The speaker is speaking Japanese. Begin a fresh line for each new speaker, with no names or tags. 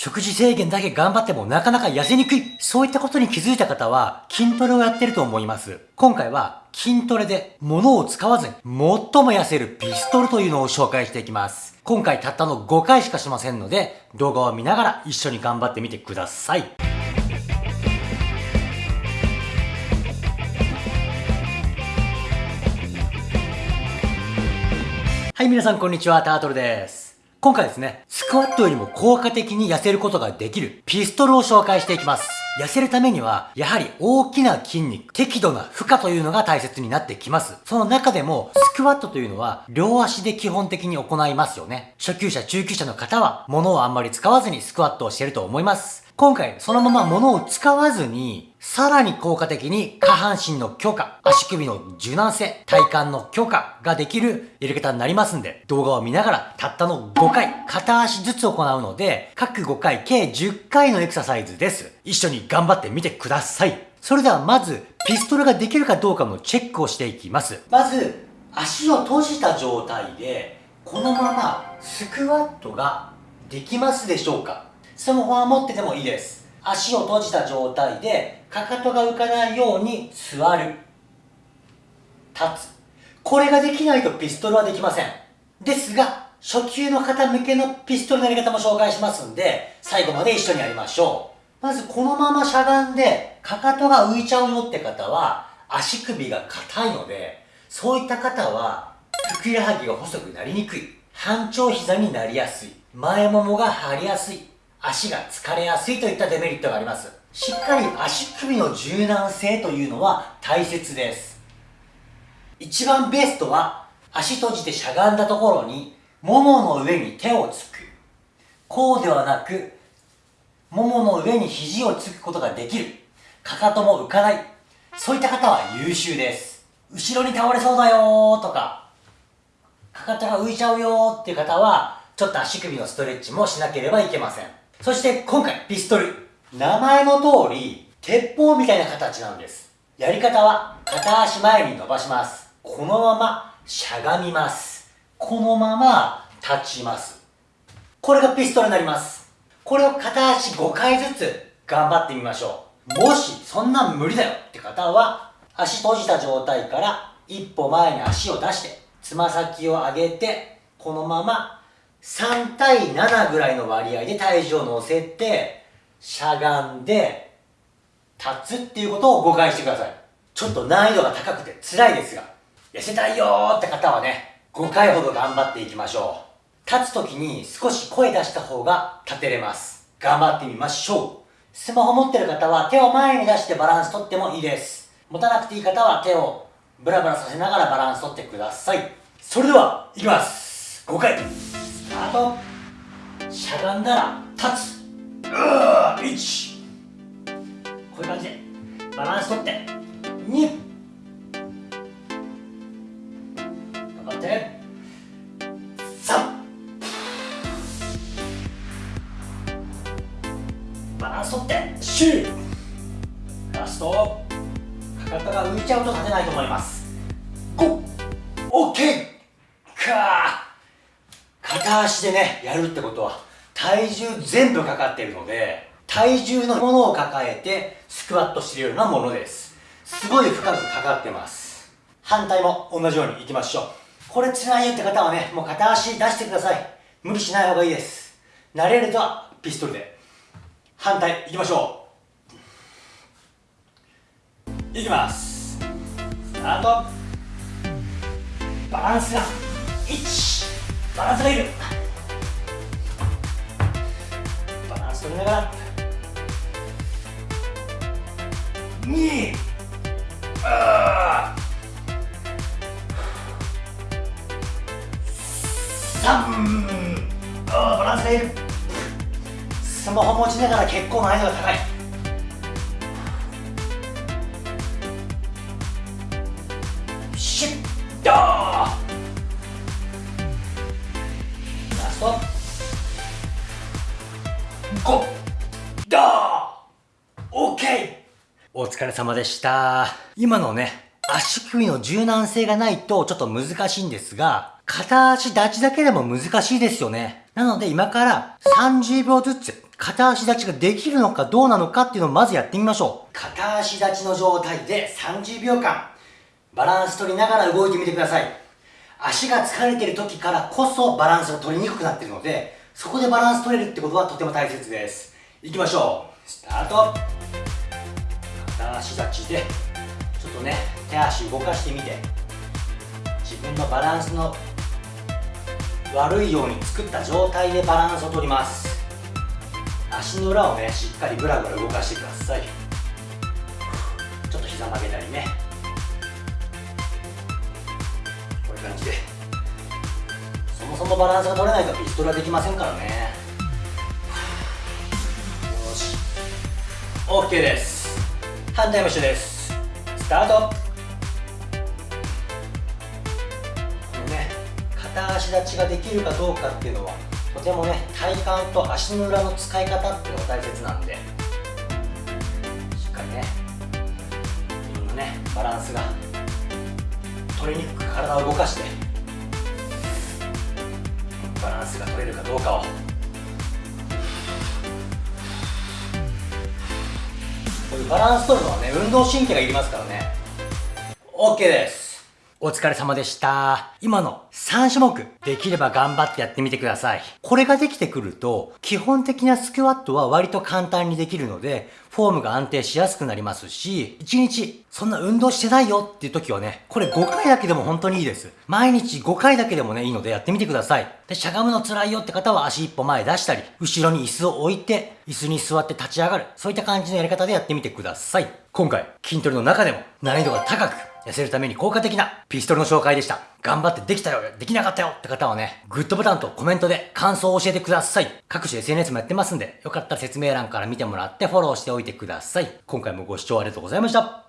食事制限だけ頑張ってもなかなか痩せにくい。そういったことに気づいた方は筋トレをやってると思います。今回は筋トレで物を使わずに最も痩せるピストルというのを紹介していきます。今回たったの5回しかしませんので動画を見ながら一緒に頑張ってみてください。はい、皆さんこんにちは、タートルです。今回ですね、スクワットよりも効果的に痩せることができるピストルを紹介していきます。痩せるためには、やはり大きな筋肉、適度な負荷というのが大切になってきます。その中でも、スクワットというのは、両足で基本的に行いますよね。初級者、中級者の方は、物をあんまり使わずにスクワットをしていると思います。今回、そのまま物を使わずに、さらに効果的に下半身の強化、足首の柔軟性、体幹の強化ができるやり方になりますんで、動画を見ながらたったの5回、片足ずつ行うので、各5回計10回のエクササイズです。一緒に頑張ってみてください。それではまず、ピストルができるかどうかのチェックをしていきます。まず、足を閉じた状態で、このままスクワットができますでしょうか？スマホは持っててもいいです。足を閉じた状態で、かかとが浮かないように座る。立つ。これができないとピストルはできません。ですが、初級の方向けのピストルのやり方も紹介しますんで、最後まで一緒にやりましょう。まずこのまましゃがんで、かかとが浮いちゃうよって方は、足首が硬いので、そういった方は、ふくらはぎが細くなりにくい。半長膝になりやすい。前ももが張りやすい。足が疲れやすいといったデメリットがあります。しっかり足首の柔軟性というのは大切です。一番ベストは足閉じてしゃがんだところにももの上に手をつく。こうではなく、ももの上に肘をつくことができる。かかとも浮かない。そういった方は優秀です。後ろに倒れそうだよとか、かかとが浮いちゃうよっていう方は、ちょっと足首のストレッチもしなければいけません。そして今回ピストル。名前の通り、鉄砲みたいな形なんです。やり方は、片足前に伸ばします。このまましゃがみます。このまま立ちます。これがピストルになります。これを片足5回ずつ頑張ってみましょう。もしそんな無理だよって方は、足閉じた状態から一歩前に足を出して、つま先を上げて、このまま3対7ぐらいの割合で体重を乗せて、しゃがんで、立つっていうことを5回してください。ちょっと難易度が高くて辛いですが、痩せたいよーって方はね、5回ほど頑張っていきましょう。立つ時に少し声出した方が立てれます。頑張ってみましょう。スマホ持ってる方は手を前に出してバランス取ってもいいです。持たなくていい方は手をブラブラさせながらバランス取ってください。それでは、いきます。5回。あとしゃがんだら立つ。うー1こういう感じでバランス取って。2頑張って。3バランス取って。4ラスト。かかとが浮いちゃうと立てないと思います。5 OK か片足でね、やるってことは、体重全部かかってるので、体重のものを抱えて、スクワットしてるようなものです。すごい深くかかってます。反対も同じようにいきましょう。これ辛いよって方はね、もう片足出してください。無理しない方がいいです。慣れるとはピストルで。反対いきましょう。いきます。スタート。バランスが、1、バランスがいるバランス取りながら。2あ3あバランスがいるスマホ持ちながら結構難易度が高い。トゴッドオッケーお疲れ様でした今のね足首の柔軟性がないとちょっと難しいんですが片足立ちだけでも難しいですよねなので今から30秒ずつ片足立ちができるのかどうなのかっていうのをまずやってみましょう。片足立ちの状態で30秒間、バランス取りながら動いてみてください。足が疲れてる時からこそバランスが取りにくくなってるので、そこでバランス取れるってことはとても大切です。いきましょう。スタート片足立ちで、ちょっとね、手足動かしてみて、自分のバランスの悪いように作った状態でバランスを取ります足の裏をねしっかりぐらぐら動かしてくださいちょっと膝曲げたりね感じで。そもそもバランスが取れないとピストルはできませんからね。よし。OK です。反対も一緒です。スタート。このね片足立ちができるかどうかっていうのはとてもね体幹と足の裏の使い方っていうのが大切なんで。れに体を動かしてバランスが取れるかどうかを。バランス取るのはね運動神経がいりますからね。OK です。お疲れ様でした。今の3種目、できれば頑張ってやってみてください。これができてくると、基本的なスクワットは割と簡単にできるので、フォームが安定しやすくなりますし、1日、そんな運動してないよっていう時はね、これ5回だけでも本当にいいです。毎日5回だけでもね、いいのでやってみてください。で、しゃがむの辛いよって方は足一歩前出したり、後ろに椅子を置いて、椅子に座って立ち上がる。そういった感じのやり方でやってみてください。今回、筋トレの中でも難易度が高く、痩せるために効果的なピストルの紹介でした。頑張ってできたよ、できなかったよって方はね、グッドボタンとコメントで感想を教えてください。各種 SNS もやってますんで、よかったら説明欄から見てもらってフォローしておいてください。今回もご視聴ありがとうございました。